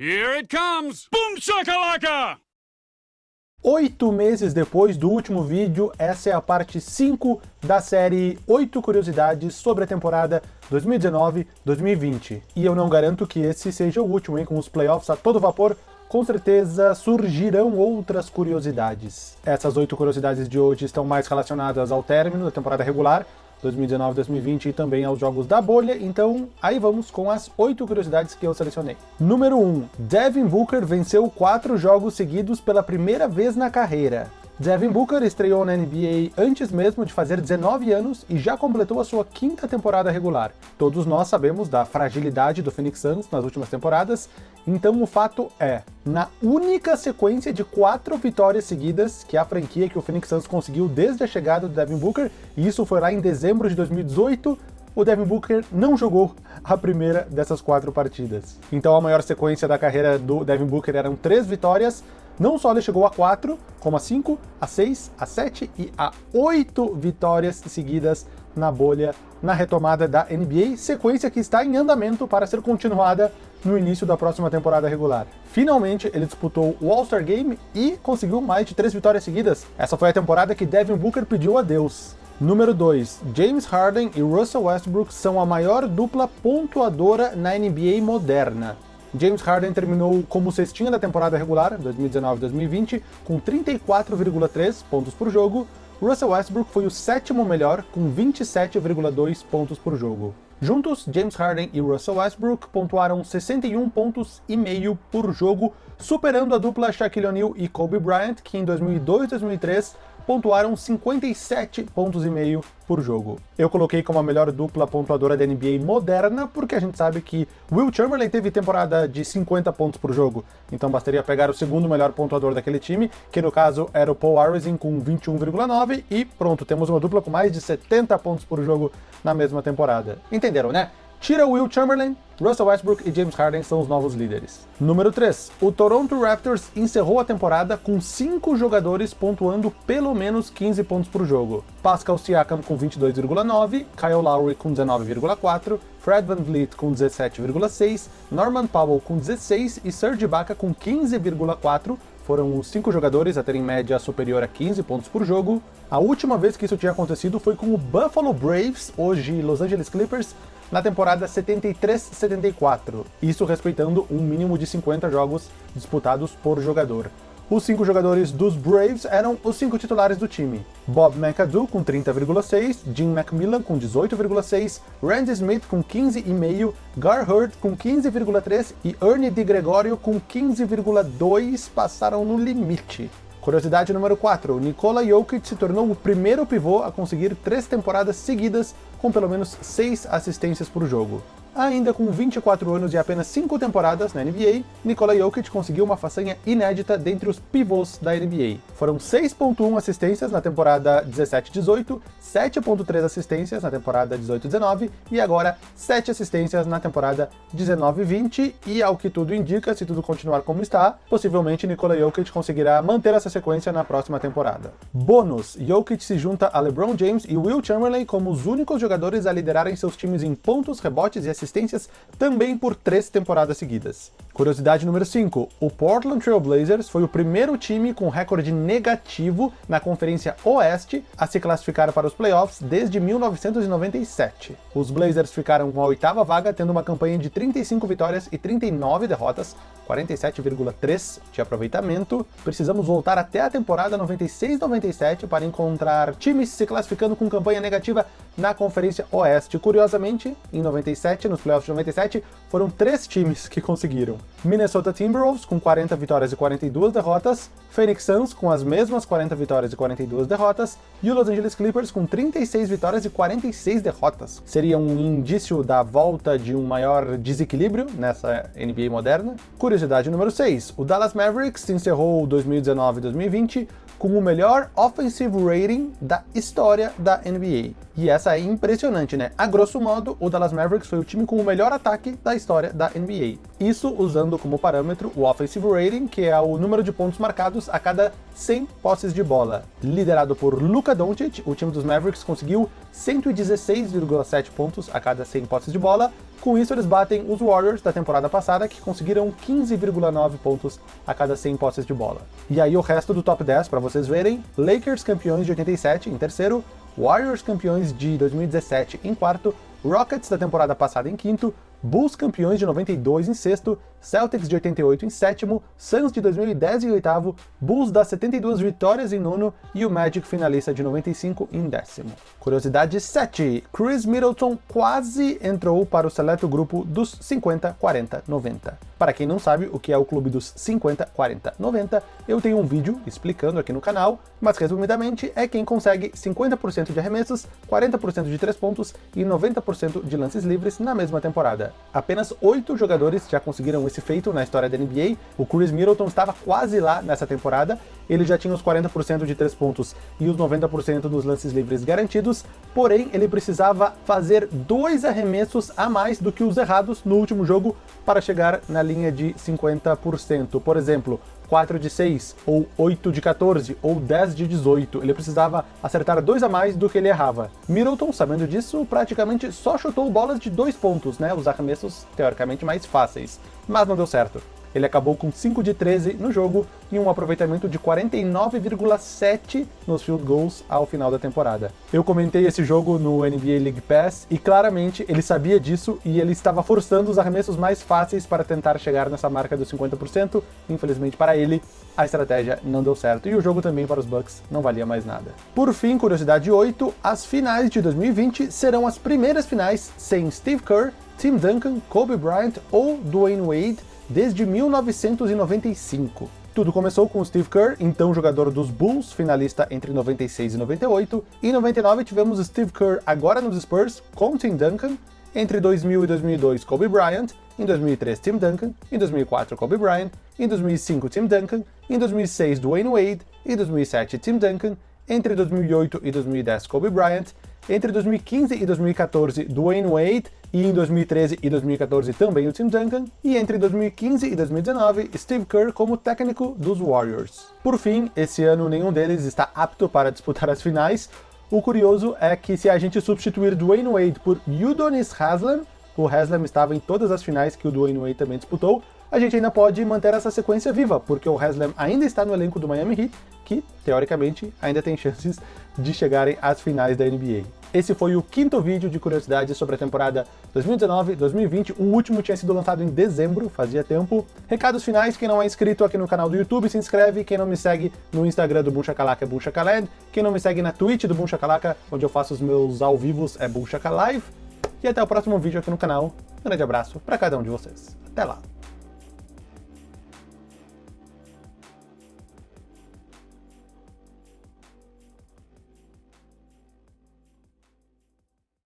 Here it comes! Boom shakalaka! Oito meses depois do último vídeo, essa é a parte 5 da série 8 curiosidades sobre a temporada 2019-2020. E eu não garanto que esse seja o último, hein? Com os playoffs a todo vapor, com certeza surgirão outras curiosidades. Essas oito curiosidades de hoje estão mais relacionadas ao término da temporada regular, 2019-2020 e também aos jogos da bolha, então aí vamos com as oito curiosidades que eu selecionei. Número 1. Devin Booker venceu quatro jogos seguidos pela primeira vez na carreira. Devin Booker estreou na NBA antes mesmo de fazer 19 anos e já completou a sua quinta temporada regular. Todos nós sabemos da fragilidade do Phoenix Suns nas últimas temporadas, então o fato é, na única sequência de quatro vitórias seguidas que a franquia que o Phoenix Suns conseguiu desde a chegada do Devin Booker, e isso foi lá em dezembro de 2018, o Devin Booker não jogou a primeira dessas quatro partidas. Então a maior sequência da carreira do Devin Booker eram três vitórias, não só ele chegou a 4, como a 5, a 6, a 7 e a 8 vitórias seguidas na bolha na retomada da NBA, sequência que está em andamento para ser continuada no início da próxima temporada regular. Finalmente, ele disputou o All-Star Game e conseguiu mais de três vitórias seguidas. Essa foi a temporada que Devin Booker pediu adeus. Número 2. James Harden e Russell Westbrook são a maior dupla pontuadora na NBA moderna. James Harden terminou como cestinha da temporada regular, 2019-2020, com 34,3 pontos por jogo. Russell Westbrook foi o sétimo melhor, com 27,2 pontos por jogo. Juntos, James Harden e Russell Westbrook pontuaram 61 pontos e meio por jogo, superando a dupla Shaquille O'Neal e Kobe Bryant, que em 2002 e 2003 pontuaram 57 pontos e meio por jogo. Eu coloquei como a melhor dupla pontuadora da NBA moderna, porque a gente sabe que Will Chamberlain teve temporada de 50 pontos por jogo, então bastaria pegar o segundo melhor pontuador daquele time, que no caso era o Paul Arizin com 21,9, e pronto, temos uma dupla com mais de 70 pontos por jogo na mesma temporada. Entenderam, né? Tira Will Chamberlain, Russell Westbrook e James Harden são os novos líderes. Número 3. O Toronto Raptors encerrou a temporada com 5 jogadores pontuando pelo menos 15 pontos por jogo. Pascal Siakam com 22,9, Kyle Lowry com 19,4, Fred VanVleet com 17,6, Norman Powell com 16 e Serge Ibaka com 15,4, foram os cinco jogadores a terem média superior a 15 pontos por jogo. A última vez que isso tinha acontecido foi com o Buffalo Braves, hoje Los Angeles Clippers, na temporada 73-74, isso respeitando um mínimo de 50 jogos disputados por jogador. Os cinco jogadores dos Braves eram os cinco titulares do time. Bob McAdoo com 30,6, Jim McMillan com 18,6, Randy Smith com 15,5, Gar Hurd com 15,3 e Ernie DiGregorio com 15,2 passaram no limite. Curiosidade número 4, Nikola Jokic se tornou o primeiro pivô a conseguir três temporadas seguidas com pelo menos 6 assistências por jogo. Ainda com 24 anos e apenas 5 temporadas na NBA, Nikola Jokic conseguiu uma façanha inédita dentre os pivôs da NBA. Foram 6.1 assistências na temporada 17-18, 7.3 assistências na temporada 18-19 e agora 7 assistências na temporada 19-20 e ao que tudo indica, se tudo continuar como está, possivelmente Nikola Jokic conseguirá manter essa sequência na próxima temporada. Bônus, Jokic se junta a LeBron James e Will Chamberlain como os únicos jogadores a liderarem seus times em pontos, rebotes e assistências assistências também por três temporadas seguidas. Curiosidade número 5. O Portland Trail Blazers foi o primeiro time com recorde negativo na Conferência Oeste a se classificar para os playoffs desde 1997. Os Blazers ficaram com a oitava vaga, tendo uma campanha de 35 vitórias e 39 derrotas, 47,3 de aproveitamento. Precisamos voltar até a temporada 96-97 para encontrar times se classificando com campanha negativa na Conferência Oeste. Curiosamente, em 97, nos playoffs de 97, foram três times que conseguiram. Minnesota Timberwolves com 40 vitórias e 42 derrotas, Phoenix Suns com as mesmas 40 vitórias e 42 derrotas, e o Los Angeles Clippers com 36 vitórias e 46 derrotas. Seria um indício da volta de um maior desequilíbrio nessa NBA moderna. Curiosidade número 6, o Dallas Mavericks encerrou 2019-2020 com o melhor offensive rating da história da NBA. E essa é impressionante, né? A grosso modo, o Dallas Mavericks foi o time com o melhor ataque da história da NBA. Isso usando como parâmetro o offensive rating, que é o número de pontos marcados a cada 100 posses de bola. Liderado por Luka Doncic, o time dos Mavericks conseguiu 116,7 pontos a cada 100 posses de bola. Com isso, eles batem os Warriors da temporada passada, que conseguiram 15,9 pontos a cada 100 posses de bola. E aí o resto do top 10, para vocês verem, Lakers campeões de 87 em terceiro, Warriors campeões de 2017 em quarto, Rockets da temporada passada em quinto, Bulls campeões de 92 em sexto, Celtics de 88 em sétimo, Suns de 2010 em oitavo, Bulls das 72 vitórias em nono e o Magic finalista de 95 em décimo. Curiosidade 7. Chris Middleton quase entrou para o seleto grupo dos 50, 40, 90. Para quem não sabe o que é o clube dos 50, 40, 90, eu tenho um vídeo explicando aqui no canal, mas resumidamente é quem consegue 50% de arremessos, 40% de 3 pontos e 90% de lances livres na mesma temporada. Apenas 8 jogadores já conseguiram esse feito na história da NBA, o Chris Middleton estava quase lá nessa temporada, ele já tinha os 40% de 3 pontos e os 90% dos lances livres garantidos, porém ele precisava fazer dois arremessos a mais do que os errados no último jogo para chegar na linha de 50%. Por exemplo, 4 de 6, ou 8 de 14, ou 10 de 18. Ele precisava acertar dois a mais do que ele errava. Middleton, sabendo disso, praticamente só chutou bolas de dois pontos, né? Os arremessos teoricamente mais fáceis. Mas não deu certo. Ele acabou com 5 de 13 no jogo e um aproveitamento de 49,7 nos field goals ao final da temporada. Eu comentei esse jogo no NBA League Pass e claramente ele sabia disso e ele estava forçando os arremessos mais fáceis para tentar chegar nessa marca dos 50%. Infelizmente para ele, a estratégia não deu certo e o jogo também para os Bucks não valia mais nada. Por fim, curiosidade 8, as finais de 2020 serão as primeiras finais sem Steve Kerr, Tim Duncan, Kobe Bryant ou Dwayne Wade desde 1995. Tudo começou com Steve Kerr, então jogador dos Bulls, finalista entre 96 e 98. Em 99 tivemos Steve Kerr agora nos Spurs, com Tim Duncan. Entre 2000 e 2002, Kobe Bryant. Em 2003, Tim Duncan. Em 2004, Kobe Bryant. Em 2005, Tim Duncan. Em 2006, Dwayne Wade. Em 2007, Tim Duncan. Entre 2008 e 2010, Kobe Bryant. Entre 2015 e 2014, Dwayne Wade e em 2013 e 2014 também o Tim Duncan, e entre 2015 e 2019, Steve Kerr como técnico dos Warriors. Por fim, esse ano nenhum deles está apto para disputar as finais. O curioso é que se a gente substituir Dwayne Wade por Udonis Haslem, o Haslem estava em todas as finais que o Dwayne Wade também disputou, a gente ainda pode manter essa sequência viva, porque o Haslem ainda está no elenco do Miami Heat, que, teoricamente, ainda tem chances de chegarem às finais da NBA. Esse foi o quinto vídeo de curiosidades sobre a temporada 2019-2020, o último tinha sido lançado em dezembro, fazia tempo. Recados finais, quem não é inscrito aqui no canal do YouTube, se inscreve, quem não me segue no Instagram do Boom é Boom quem não me segue na Twitch do Boom onde eu faço os meus ao vivos, é Boom Live. E até o próximo vídeo aqui no canal. Um grande abraço para cada um de vocês. Até lá!